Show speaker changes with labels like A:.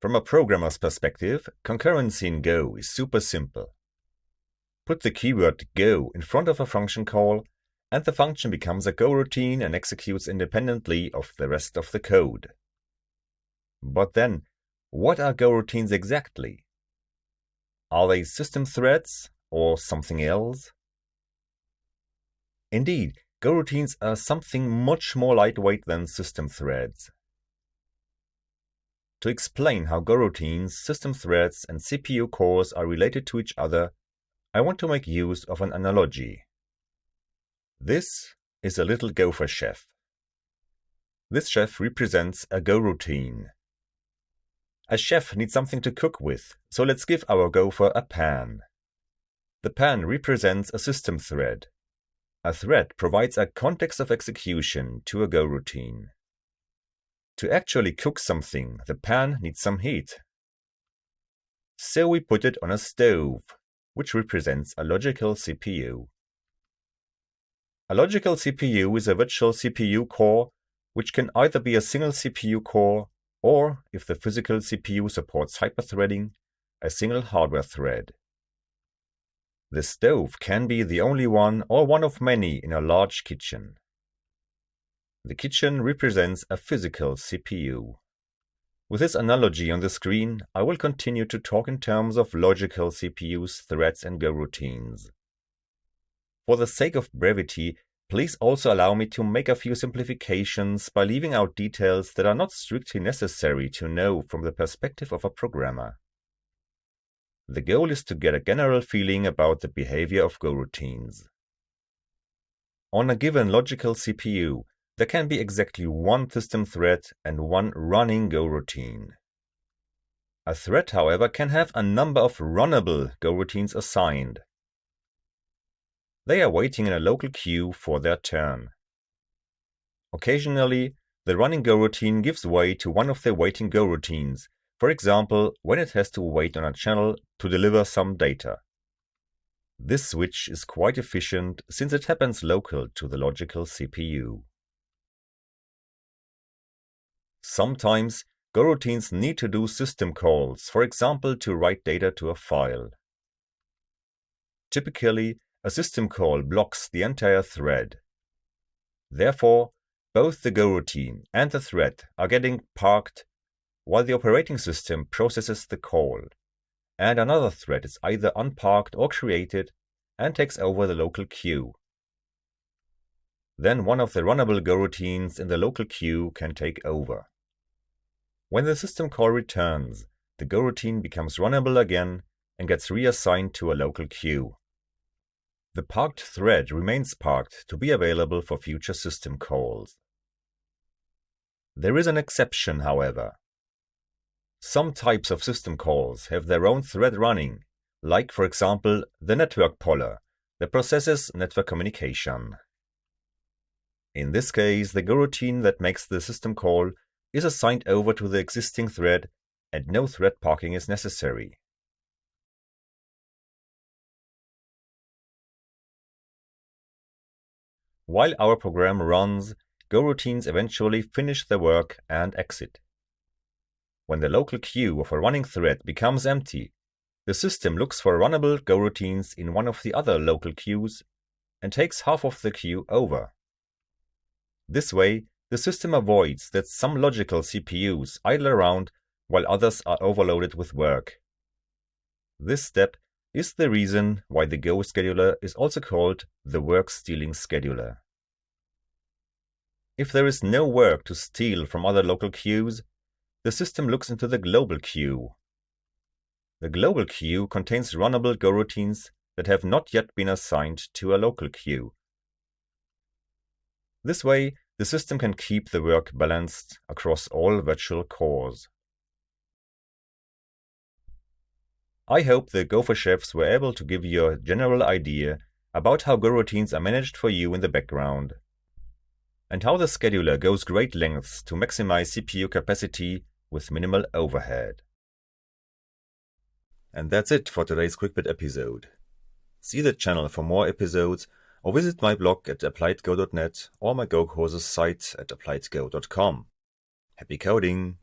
A: From a programmer's perspective, concurrency in Go is super simple. Put the keyword Go in front of a function call, and the function becomes a Go routine and executes independently of the rest of the code. But then, what are Go routines exactly? Are they system threads or something else? Indeed, Go routines are something much more lightweight than system threads. To explain how goroutines, system threads, and CPU cores are related to each other, I want to make use of an analogy. This is a little gopher chef. This chef represents a goroutine. A chef needs something to cook with, so let's give our gopher a pan. The pan represents a system thread. A thread provides a context of execution to a Go routine. To actually cook something, the pan needs some heat. So we put it on a stove, which represents a logical CPU. A logical CPU is a virtual CPU core, which can either be a single CPU core or, if the physical CPU supports hyperthreading, a single hardware thread. The stove can be the only one or one of many in a large kitchen. The kitchen represents a physical CPU. With this analogy on the screen, I will continue to talk in terms of logical CPUs, threads, and Go routines. For the sake of brevity, Please also allow me to make a few simplifications by leaving out details that are not strictly necessary to know from the perspective of a programmer. The goal is to get a general feeling about the behavior of Go routines. On a given logical CPU, there can be exactly one system thread and one running Go routine. A thread, however, can have a number of runnable Go routines assigned, they are waiting in a local queue for their turn. Occasionally, the running Go routine gives way to one of the waiting Go routines, for example, when it has to wait on a channel to deliver some data. This switch is quite efficient since it happens local to the logical CPU. Sometimes, goroutines need to do system calls, for example to write data to a file. Typically, a system call blocks the entire thread. Therefore, both the goroutine and the thread are getting parked while the operating system processes the call, and another thread is either unparked or created and takes over the local queue. Then one of the runnable goroutines in the local queue can take over. When the system call returns, the Go routine becomes runnable again and gets reassigned to a local queue. The parked thread remains parked to be available for future system calls. There is an exception, however. Some types of system calls have their own thread running, like for example the network poller that processes network communication. In this case, the Go routine that makes the system call is assigned over to the existing thread and no thread parking is necessary. While our program runs, Go routines eventually finish their work and exit. When the local queue of a running thread becomes empty, the system looks for runnable Go routines in one of the other local queues and takes half of the queue over. This way, the system avoids that some logical CPUs idle around while others are overloaded with work. This step is the reason why the Go scheduler is also called the work-stealing scheduler. If there is no work to steal from other local queues, the system looks into the global queue. The global queue contains runnable Go routines that have not yet been assigned to a local queue. This way, the system can keep the work balanced across all virtual cores. I hope the Gopher chefs were able to give you a general idea about how Go routines are managed for you in the background, and how the scheduler goes great lengths to maximize CPU capacity with minimal overhead. And that's it for today's QuickBit episode. See the channel for more episodes or visit my blog at appliedgo.net or my Go courses site at appliedgo.com. Happy coding!